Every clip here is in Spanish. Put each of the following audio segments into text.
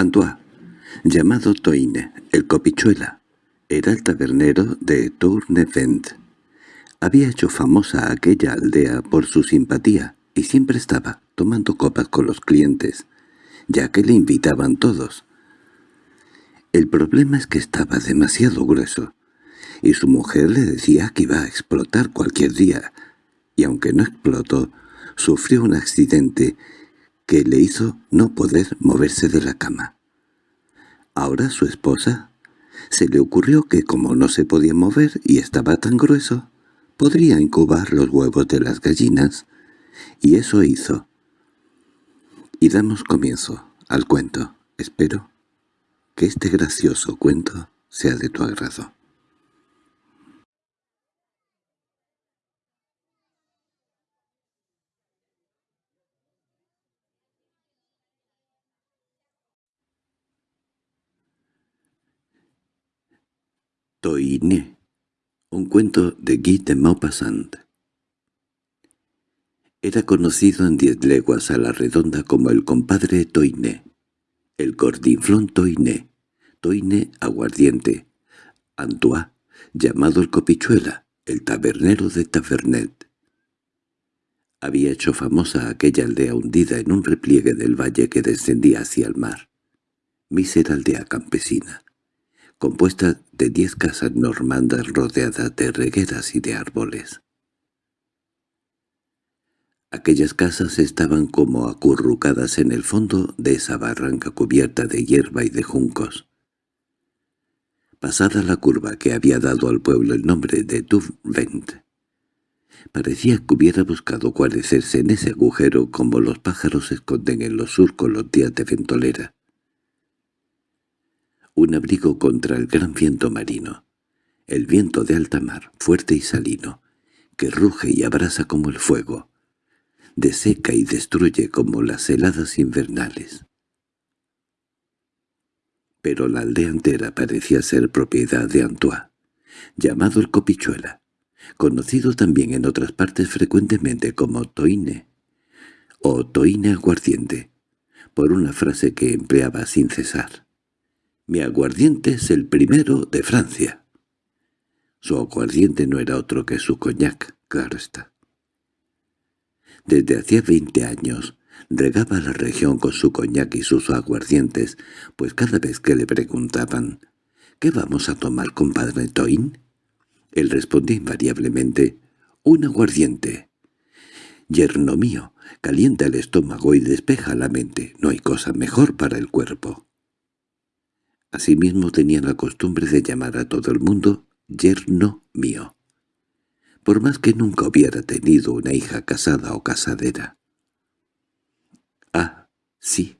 Antoine, llamado Toine, el copichuela, era el tabernero de Tournevent. Había hecho famosa aquella aldea por su simpatía y siempre estaba tomando copas con los clientes, ya que le invitaban todos. El problema es que estaba demasiado grueso, y su mujer le decía que iba a explotar cualquier día, y aunque no explotó, sufrió un accidente que le hizo no poder moverse de la cama. Ahora su esposa se le ocurrió que como no se podía mover y estaba tan grueso, podría incubar los huevos de las gallinas, y eso hizo. Y damos comienzo al cuento. Espero que este gracioso cuento sea de tu agrado. Toiné, un cuento de Guy de Maupassant. Era conocido en diez leguas a la redonda como el compadre Toiné, el gordinflón Toiné, Toiné aguardiente, Antoine, llamado el copichuela, el tabernero de Tavernet. Había hecho famosa aquella aldea hundida en un repliegue del valle que descendía hacia el mar. Mísera aldea campesina compuesta de diez casas normandas rodeadas de regueras y de árboles. Aquellas casas estaban como acurrucadas en el fondo de esa barranca cubierta de hierba y de juncos. Pasada la curva que había dado al pueblo el nombre de Duvent, parecía que hubiera buscado guarecerse en ese agujero como los pájaros se esconden en los surcos los días de ventolera un abrigo contra el gran viento marino, el viento de alta mar, fuerte y salino, que ruge y abrasa como el fuego, deseca y destruye como las heladas invernales. Pero la aldea entera parecía ser propiedad de Antoine, llamado el Copichuela, conocido también en otras partes frecuentemente como Toine, o Toine aguardiente, por una frase que empleaba sin cesar. Mi aguardiente es el primero de Francia. Su aguardiente no era otro que su coñac, claro está. Desde hacía veinte años regaba la región con su coñac y sus aguardientes, pues cada vez que le preguntaban «¿Qué vamos a tomar, compadre Toin?» Él respondía invariablemente «Un aguardiente». «Yerno mío, calienta el estómago y despeja la mente, no hay cosa mejor para el cuerpo». Asimismo tenía la costumbre de llamar a todo el mundo yerno mío, por más que nunca hubiera tenido una hija casada o casadera. Ah, sí,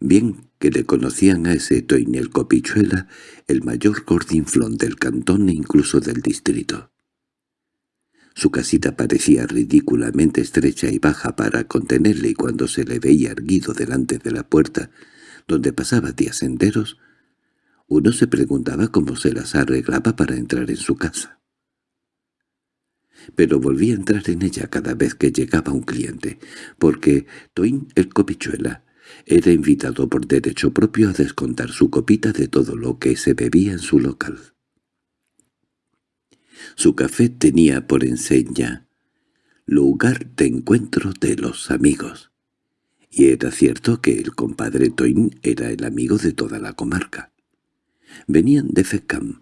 bien que le conocían a ese Toinel Copichuela, el mayor gordinflón del cantón e incluso del distrito. Su casita parecía ridículamente estrecha y baja para contenerle y cuando se le veía erguido delante de la puerta, donde pasaba días enteros, uno se preguntaba cómo se las arreglaba para entrar en su casa. Pero volvía a entrar en ella cada vez que llegaba un cliente, porque Toin el copichuela era invitado por derecho propio a descontar su copita de todo lo que se bebía en su local. Su café tenía por enseña lugar de encuentro de los amigos, y era cierto que el compadre Toin era el amigo de toda la comarca. Venían de Feckham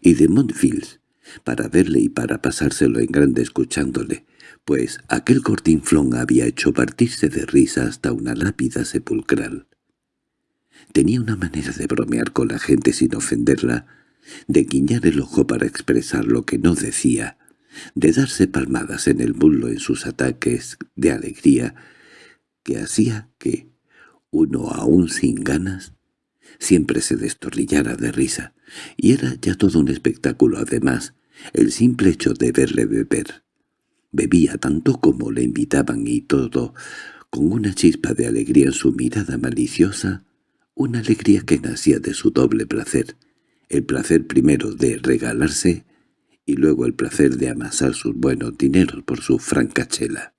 y de Montville para verle y para pasárselo en grande escuchándole, pues aquel cortinflón había hecho partirse de risa hasta una lápida sepulcral. Tenía una manera de bromear con la gente sin ofenderla, de guiñar el ojo para expresar lo que no decía, de darse palmadas en el muslo en sus ataques de alegría, que hacía que, uno aún sin ganas, siempre se destornillara de risa, y era ya todo un espectáculo además, el simple hecho de verle beber. Bebía tanto como le invitaban y todo, con una chispa de alegría en su mirada maliciosa, una alegría que nacía de su doble placer, el placer primero de regalarse y luego el placer de amasar sus buenos dineros por su francachela.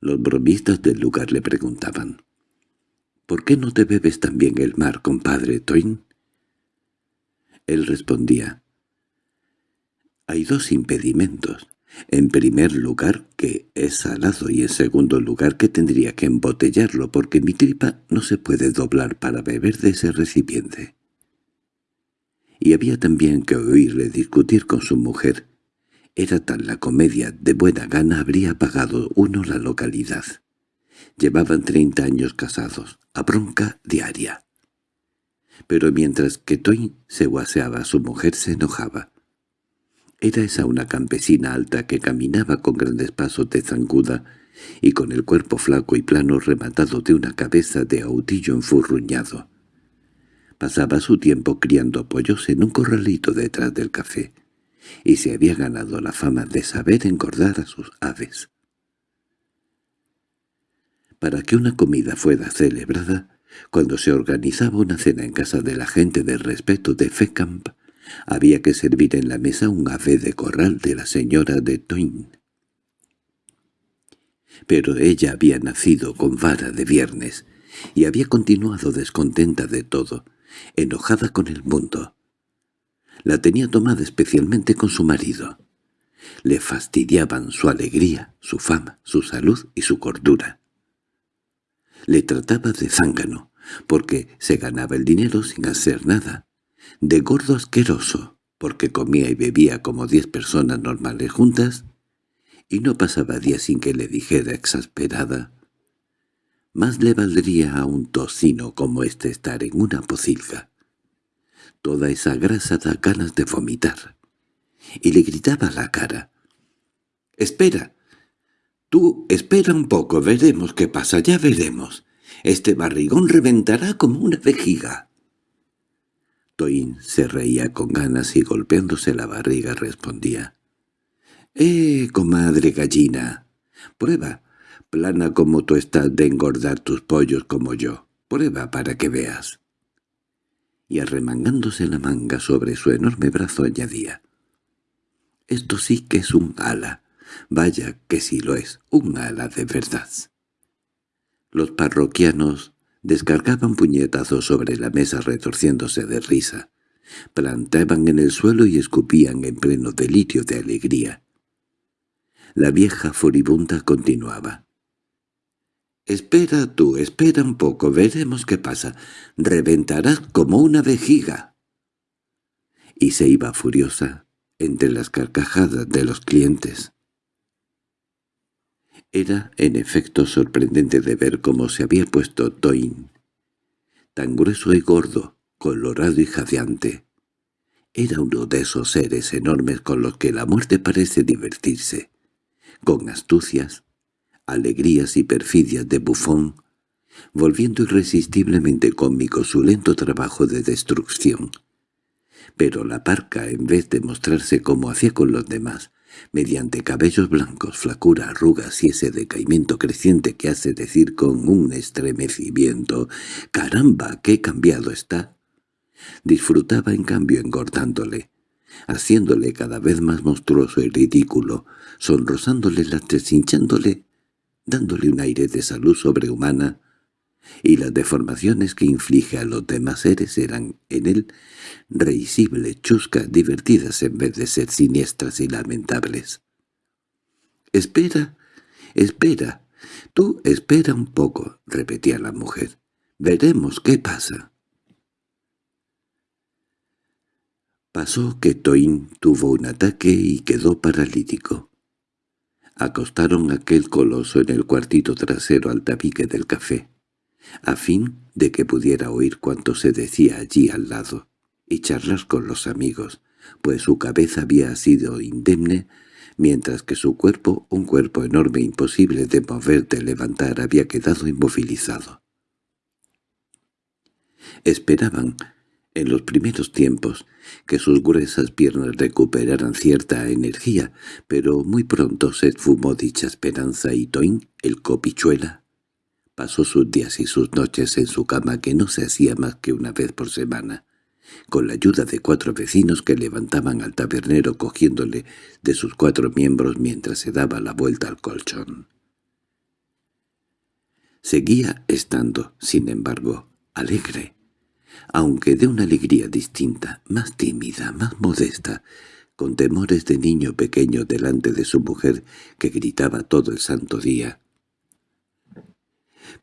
Los bromistas del lugar le preguntaban, ¿por qué no te bebes también el mar, compadre Toin? Él respondía, «Hay dos impedimentos. En primer lugar, que es salado y en segundo lugar que tendría que embotellarlo porque mi tripa no se puede doblar para beber de ese recipiente». Y había también que oírle discutir con su mujer. Era tal la comedia, de buena gana habría pagado uno la localidad. Llevaban treinta años casados, a bronca diaria. Pero mientras que Toyn se guaseaba, su mujer se enojaba. Era esa una campesina alta que caminaba con grandes pasos de zanguda y con el cuerpo flaco y plano rematado de una cabeza de autillo enfurruñado. Pasaba su tiempo criando pollos en un corralito detrás del café, y se había ganado la fama de saber engordar a sus aves. Para que una comida fuera celebrada, cuando se organizaba una cena en casa de la gente del respeto de Fecamp, había que servir en la mesa un ave de corral de la señora de Toin. Pero ella había nacido con vara de viernes y había continuado descontenta de todo, enojada con el mundo. La tenía tomada especialmente con su marido. Le fastidiaban su alegría, su fama, su salud y su cordura. Le trataba de zángano, porque se ganaba el dinero sin hacer nada, de gordo asqueroso, porque comía y bebía como diez personas normales juntas, y no pasaba día sin que le dijera exasperada, más le valdría a un tocino como este estar en una pocilga. Toda esa grasa da ganas de vomitar. Y le gritaba a la cara. «¡Espera! Tú espera un poco, veremos qué pasa, ya veremos. Este barrigón reventará como una vejiga». Toin se reía con ganas y golpeándose la barriga respondía. «¡Eh, comadre gallina! Prueba, plana como tú estás de engordar tus pollos como yo. Prueba para que veas. Y arremangándose la manga sobre su enorme brazo añadía. Esto sí que es un ala. Vaya que sí lo es, un ala de verdad. Los parroquianos descargaban puñetazos sobre la mesa retorciéndose de risa. Plantaban en el suelo y escupían en pleno delirio de alegría. La vieja furibunda continuaba. «Espera tú, espera un poco, veremos qué pasa. Reventarás como una vejiga». Y se iba furiosa entre las carcajadas de los clientes. Era, en efecto, sorprendente de ver cómo se había puesto Toin. Tan grueso y gordo, colorado y jadeante. Era uno de esos seres enormes con los que la muerte parece divertirse, con astucias, alegrías y perfidias de bufón, volviendo irresistiblemente cómico su lento trabajo de destrucción. Pero la parca, en vez de mostrarse como hacía con los demás, mediante cabellos blancos, flacura, arrugas y ese decaimiento creciente que hace decir con un estremecimiento «¡Caramba, qué cambiado está!», disfrutaba en cambio engordándole, haciéndole cada vez más monstruoso y ridículo, sonrosándole las deshinchándole dándole un aire de salud sobrehumana, y las deformaciones que inflige a los demás seres eran en él reisibles, chuscas, divertidas en vez de ser siniestras y lamentables. «Espera, espera, tú espera un poco», repetía la mujer. «Veremos qué pasa». Pasó que Toin tuvo un ataque y quedó paralítico. Acostaron aquel coloso en el cuartito trasero al tabique del café, a fin de que pudiera oír cuanto se decía allí al lado, y charlar con los amigos, pues su cabeza había sido indemne, mientras que su cuerpo, un cuerpo enorme imposible de mover de levantar, había quedado inmovilizado. Esperaban en los primeros tiempos, que sus gruesas piernas recuperaran cierta energía, pero muy pronto se esfumó dicha esperanza y Toin, el copichuela, pasó sus días y sus noches en su cama que no se hacía más que una vez por semana, con la ayuda de cuatro vecinos que levantaban al tabernero cogiéndole de sus cuatro miembros mientras se daba la vuelta al colchón. Seguía estando, sin embargo, alegre, aunque de una alegría distinta, más tímida, más modesta, con temores de niño pequeño delante de su mujer que gritaba todo el santo día.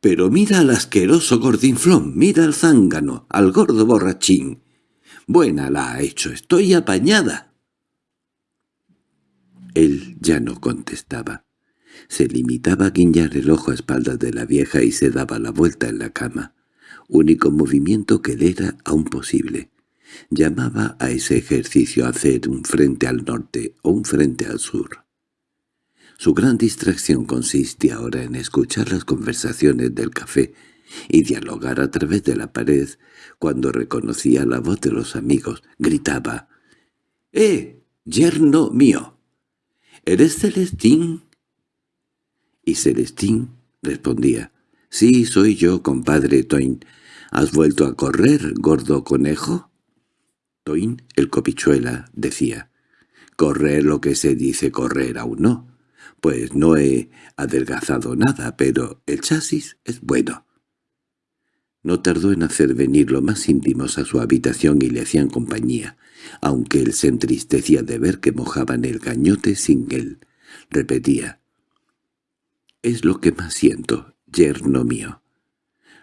«¡Pero mira al asqueroso gordinflón! ¡Mira al zángano! ¡Al gordo borrachín! ¡Buena la ha hecho! ¡Estoy apañada!» Él ya no contestaba. Se limitaba a guiñar el ojo a espaldas de la vieja y se daba la vuelta en la cama, único movimiento que le era aún posible. Llamaba a ese ejercicio hacer un frente al norte o un frente al sur. Su gran distracción consistía ahora en escuchar las conversaciones del café y dialogar a través de la pared cuando reconocía la voz de los amigos. Gritaba, «¡Eh, yerno mío! ¿Eres Celestín?» Y Celestín respondía, «Sí, soy yo, compadre Toin. ¿Has vuelto a correr, gordo conejo?» Toin, el copichuela, decía, «Correr lo que se dice correr aún no, pues no he adelgazado nada, pero el chasis es bueno». No tardó en hacer venir los más íntimos a su habitación y le hacían compañía, aunque él se entristecía de ver que mojaban el gañote sin él. Repetía, «Es lo que más siento, yerno mío.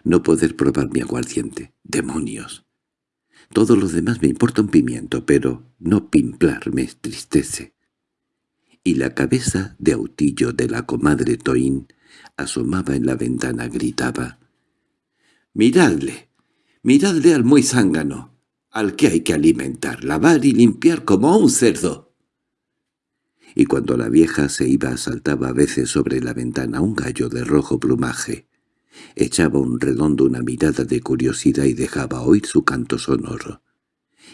No poder probar mi aguardiente. ¡Demonios! Todo lo demás me importa un pimiento, pero no pimplar me tristece. Y la cabeza de autillo de la comadre Toín asomaba en la ventana, gritaba. «¡Miradle! ¡Miradle al muy zángano! Al que hay que alimentar, lavar y limpiar como a un cerdo!» Y cuando la vieja se iba saltaba a veces sobre la ventana un gallo de rojo plumaje, Echaba un redondo una mirada de curiosidad y dejaba oír su canto sonoro.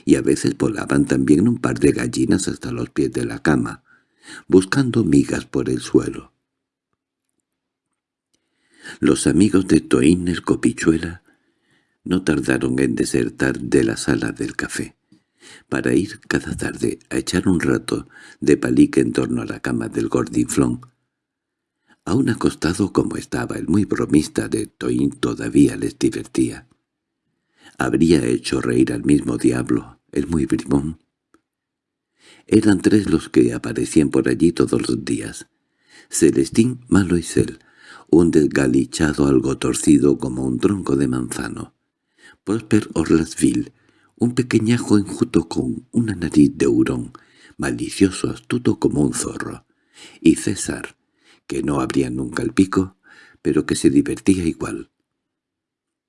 Y a veces volaban también un par de gallinas hasta los pies de la cama, buscando migas por el suelo. Los amigos de Toín el Copichuela no tardaron en desertar de la sala del café, para ir cada tarde a echar un rato de palique en torno a la cama del gordinflón, Aún acostado como estaba el muy bromista de Toín todavía les divertía. Habría hecho reír al mismo diablo, el muy brimón. Eran tres los que aparecían por allí todos los días. Celestín Maloisel, un desgalichado algo torcido como un tronco de manzano. Prosper Orlasville, un pequeñajo enjuto con una nariz de hurón, malicioso astuto como un zorro. Y César, que no abría nunca el pico, pero que se divertía igual.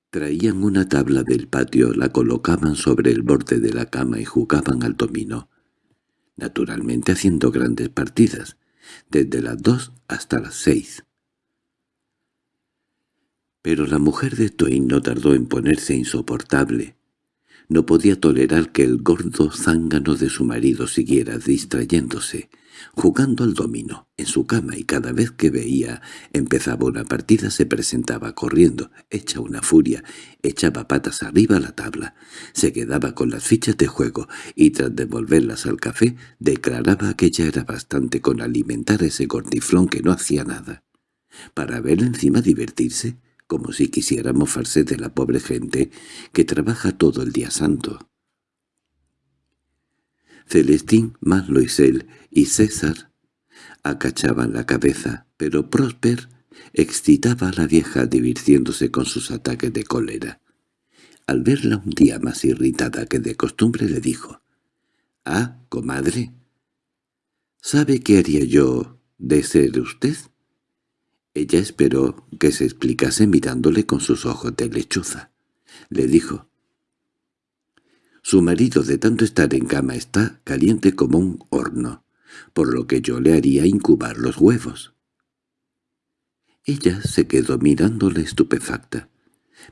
Traían una tabla del patio, la colocaban sobre el borde de la cama y jugaban al dominó, naturalmente haciendo grandes partidas, desde las dos hasta las seis. Pero la mujer de Toin no tardó en ponerse insoportable. No podía tolerar que el gordo zángano de su marido siguiera distrayéndose, jugando al dominó en su cama y cada vez que veía empezaba una partida se presentaba corriendo, hecha una furia, echaba patas arriba a la tabla, se quedaba con las fichas de juego y tras devolverlas al café declaraba que ya era bastante con alimentar ese gordiflón que no hacía nada. Para ver encima divertirse, como si quisiera mofarse de la pobre gente que trabaja todo el día santo. Celestín, Manloisel y César acachaban la cabeza, pero Prosper excitaba a la vieja divirtiéndose con sus ataques de cólera. Al verla un día más irritada que de costumbre le dijo, «Ah, comadre, ¿sabe qué haría yo de ser usted?» Ella esperó que se explicase mirándole con sus ojos de lechuza. Le dijo, su marido de tanto estar en cama está caliente como un horno, por lo que yo le haría incubar los huevos. Ella se quedó mirándole estupefacta,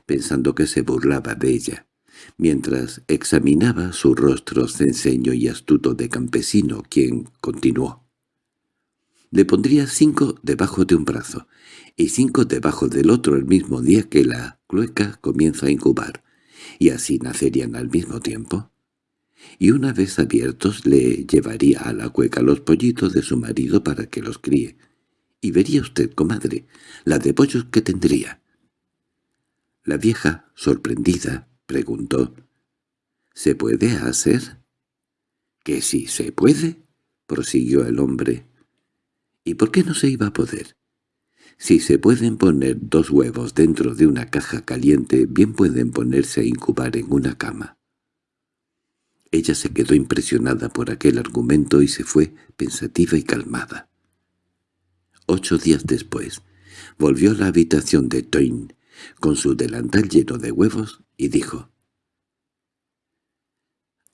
pensando que se burlaba de ella, mientras examinaba su rostro censeño y astuto de campesino, quien continuó. Le pondría cinco debajo de un brazo, y cinco debajo del otro el mismo día que la clueca comienza a incubar y así nacerían al mismo tiempo. Y una vez abiertos le llevaría a la cueca los pollitos de su marido para que los críe. Y vería usted, comadre, la de pollos que tendría. La vieja, sorprendida, preguntó, ¿Se puede hacer? —¿Que sí se puede? —prosiguió el hombre. —¿Y por qué no se iba a poder? Si se pueden poner dos huevos dentro de una caja caliente, bien pueden ponerse a incubar en una cama. Ella se quedó impresionada por aquel argumento y se fue pensativa y calmada. Ocho días después, volvió a la habitación de Toin, con su delantal lleno de huevos, y dijo,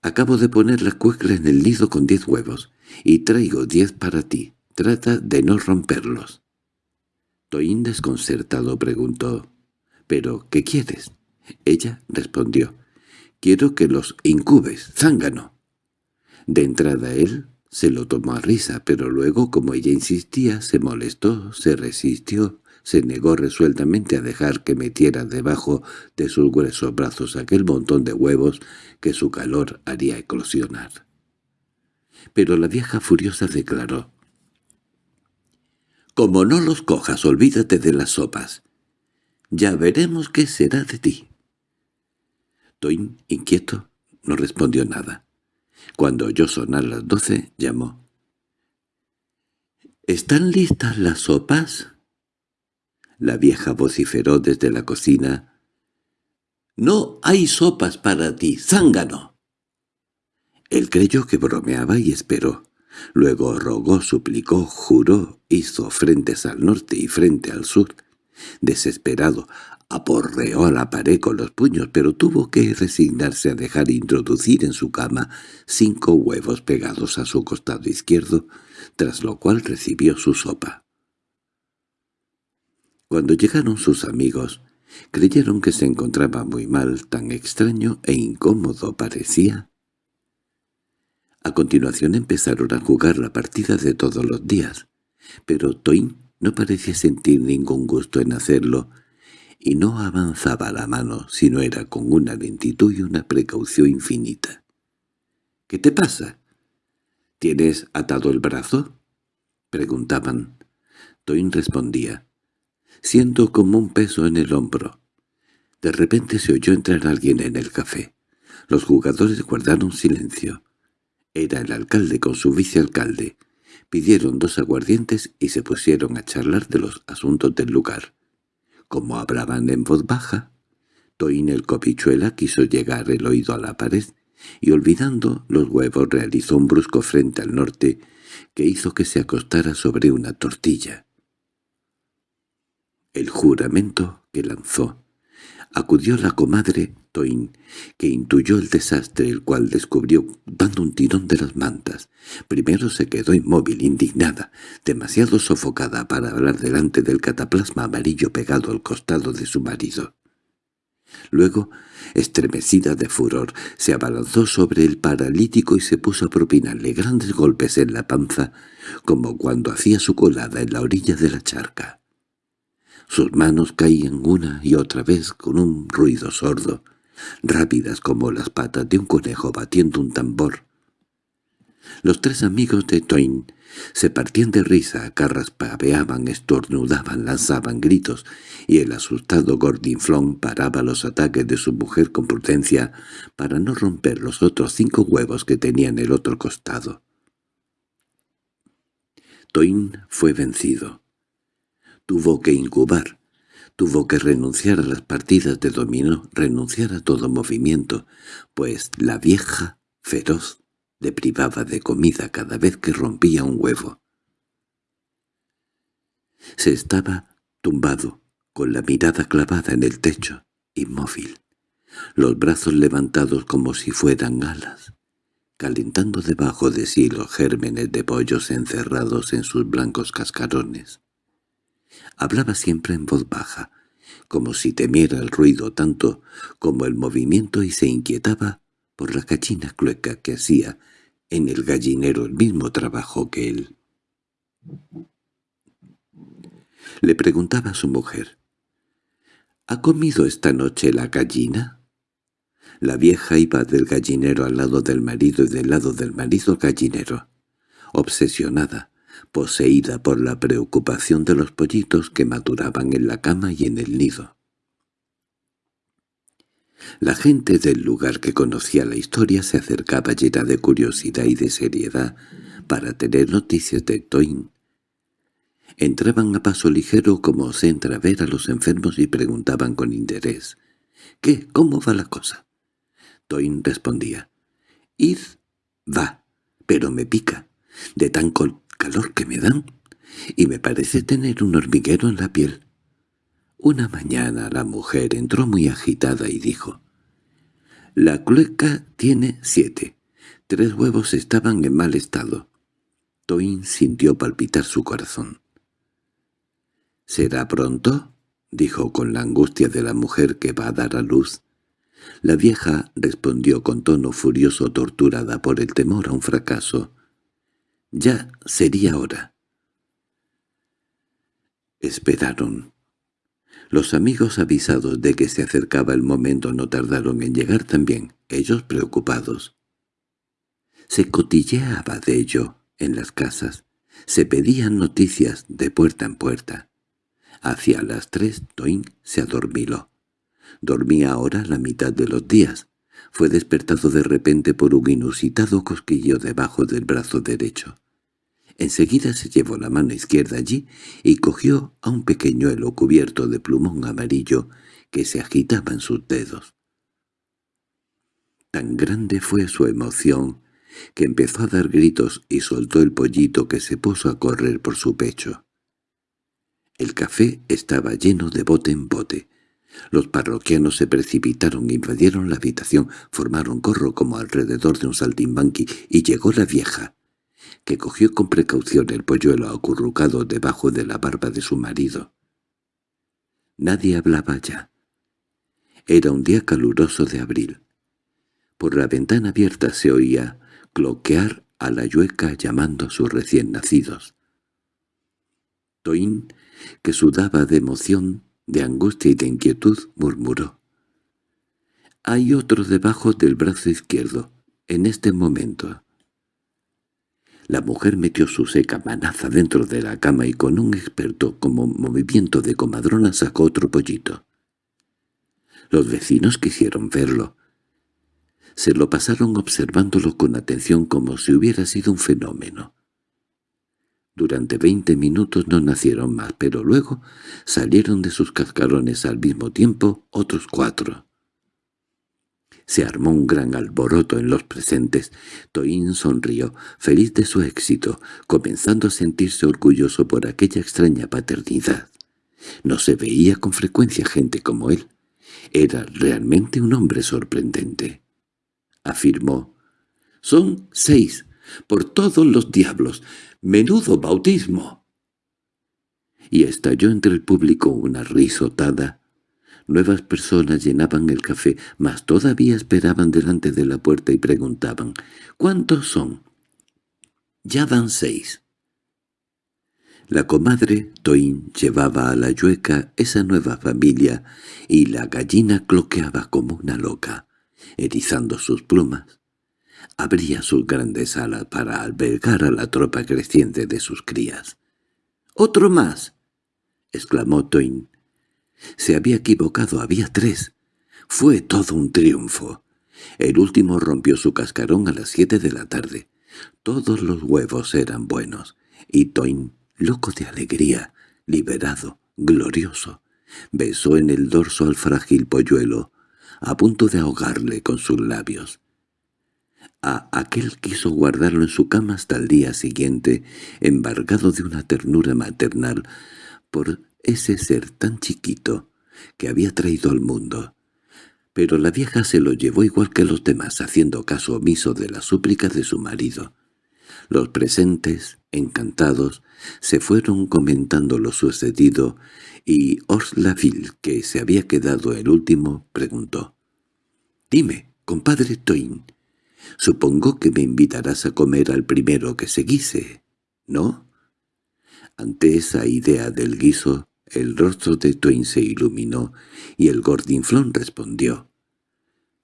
«Acabo de poner la cuecla en el nido con diez huevos, y traigo diez para ti. Trata de no romperlos». Toin desconcertado preguntó, «¿Pero qué quieres?» Ella respondió, «Quiero que los incubes, zángano». De entrada él se lo tomó a risa, pero luego, como ella insistía, se molestó, se resistió se negó resueltamente a dejar que metiera debajo de sus gruesos brazos aquel montón de huevos que su calor haría eclosionar. Pero la vieja furiosa declaró, «Como no los cojas, olvídate de las sopas. Ya veremos qué será de ti». Toin, inquieto, no respondió nada. Cuando oyó sonar las doce, llamó. —¿Están listas las sopas? La vieja vociferó desde la cocina. —¡No hay sopas para ti, zángano! Él creyó que bromeaba y esperó. Luego rogó, suplicó, juró, hizo frentes al norte y frente al sur. Desesperado, aporreó a la pared con los puños, pero tuvo que resignarse a dejar introducir en su cama cinco huevos pegados a su costado izquierdo, tras lo cual recibió su sopa. Cuando llegaron sus amigos, creyeron que se encontraba muy mal, tan extraño e incómodo parecía. A continuación empezaron a jugar la partida de todos los días, pero Toin no parecía sentir ningún gusto en hacerlo, y no avanzaba la mano si no era con una lentitud y una precaución infinita. —¿Qué te pasa? —¿Tienes atado el brazo? —preguntaban. Toin respondía. Siento como un peso en el hombro. De repente se oyó entrar alguien en el café. Los jugadores guardaron silencio. Era el alcalde con su vicealcalde. Pidieron dos aguardientes y se pusieron a charlar de los asuntos del lugar. Como hablaban en voz baja, Toín el copichuela quiso llegar el oído a la pared y olvidando los huevos realizó un brusco frente al norte que hizo que se acostara sobre una tortilla el juramento que lanzó. Acudió la comadre Toin, que intuyó el desastre, el cual descubrió dando un tirón de las mantas. Primero se quedó inmóvil, indignada, demasiado sofocada para hablar delante del cataplasma amarillo pegado al costado de su marido. Luego, estremecida de furor, se abalanzó sobre el paralítico y se puso a propinarle grandes golpes en la panza, como cuando hacía su colada en la orilla de la charca. Sus manos caían una y otra vez con un ruido sordo, rápidas como las patas de un conejo batiendo un tambor. Los tres amigos de Toin se partían de risa, carraspaveaban, estornudaban, lanzaban gritos, y el asustado Gordinflón paraba los ataques de su mujer con prudencia para no romper los otros cinco huevos que tenía en el otro costado. Toin fue vencido. Tuvo que incubar, tuvo que renunciar a las partidas de dominó, renunciar a todo movimiento, pues la vieja, feroz, le privaba de comida cada vez que rompía un huevo. Se estaba tumbado, con la mirada clavada en el techo, inmóvil, los brazos levantados como si fueran alas, calentando debajo de sí los gérmenes de pollos encerrados en sus blancos cascarones. Hablaba siempre en voz baja, como si temiera el ruido tanto como el movimiento y se inquietaba por la cachina clueca que hacía en el gallinero el mismo trabajo que él. Le preguntaba a su mujer, —¿Ha comido esta noche la gallina? La vieja iba del gallinero al lado del marido y del lado del marido al gallinero, obsesionada, poseída por la preocupación de los pollitos que maduraban en la cama y en el nido. La gente del lugar que conocía la historia se acercaba llena de curiosidad y de seriedad para tener noticias de Toin. Entraban a paso ligero como se entra a ver a los enfermos y preguntaban con interés. —¿Qué? ¿Cómo va la cosa? Toin respondía. —Ir, va, pero me pica, de tan calor que me dan, y me parece tener un hormiguero en la piel. Una mañana la mujer entró muy agitada y dijo, «La clueca tiene siete. Tres huevos estaban en mal estado». Toin sintió palpitar su corazón. —¿Será pronto? —dijo con la angustia de la mujer que va a dar a luz. La vieja respondió con tono furioso torturada por el temor a un fracaso. —Ya sería hora. Esperaron. Los amigos avisados de que se acercaba el momento no tardaron en llegar también, ellos preocupados. Se cotilleaba de ello en las casas, se pedían noticias de puerta en puerta. Hacia las tres Toin se adormiló. Dormía ahora la mitad de los días. Fue despertado de repente por un inusitado cosquillo debajo del brazo derecho. Enseguida se llevó la mano izquierda allí y cogió a un pequeñuelo cubierto de plumón amarillo que se agitaba en sus dedos. Tan grande fue su emoción que empezó a dar gritos y soltó el pollito que se puso a correr por su pecho. El café estaba lleno de bote en bote. Los parroquianos se precipitaron, invadieron la habitación, formaron corro como alrededor de un saltimbanqui y llegó la vieja que cogió con precaución el polluelo acurrucado debajo de la barba de su marido. Nadie hablaba ya. Era un día caluroso de abril. Por la ventana abierta se oía cloquear a la yueca llamando a sus recién nacidos. Toín, que sudaba de emoción, de angustia y de inquietud, murmuró. «Hay otro debajo del brazo izquierdo, en este momento». La mujer metió su seca manaza dentro de la cama y con un experto como movimiento de comadrona sacó otro pollito. Los vecinos quisieron verlo. Se lo pasaron observándolo con atención como si hubiera sido un fenómeno. Durante veinte minutos no nacieron más, pero luego salieron de sus cascarones al mismo tiempo otros cuatro. Se armó un gran alboroto en los presentes. Toín sonrió, feliz de su éxito, comenzando a sentirse orgulloso por aquella extraña paternidad. No se veía con frecuencia gente como él. Era realmente un hombre sorprendente. Afirmó, «Son seis, por todos los diablos. ¡Menudo bautismo!» Y estalló entre el público una risotada Nuevas personas llenaban el café, mas todavía esperaban delante de la puerta y preguntaban, «¿Cuántos son?» «Ya van seis». La comadre Toín llevaba a la yueca esa nueva familia y la gallina cloqueaba como una loca, erizando sus plumas. Abría sus grandes alas para albergar a la tropa creciente de sus crías. —¡Otro más! —exclamó Toin. Se había equivocado, había tres. Fue todo un triunfo. El último rompió su cascarón a las siete de la tarde. Todos los huevos eran buenos, y Toin, loco de alegría, liberado, glorioso, besó en el dorso al frágil polluelo, a punto de ahogarle con sus labios. A aquel quiso guardarlo en su cama hasta el día siguiente, embargado de una ternura maternal, por ese ser tan chiquito que había traído al mundo. Pero la vieja se lo llevó igual que los demás, haciendo caso omiso de las súplicas de su marido. Los presentes, encantados, se fueron comentando lo sucedido, y Orslaville, que se había quedado el último, preguntó. «Dime, compadre Toin, supongo que me invitarás a comer al primero que seguise, ¿no?» Ante esa idea del guiso, el rostro de Twain se iluminó y el gordinflón respondió.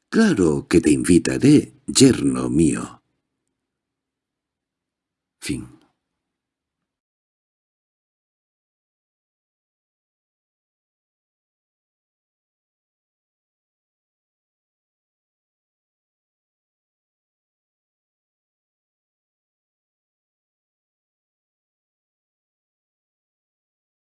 «Claro que te invitaré, yerno mío». Fin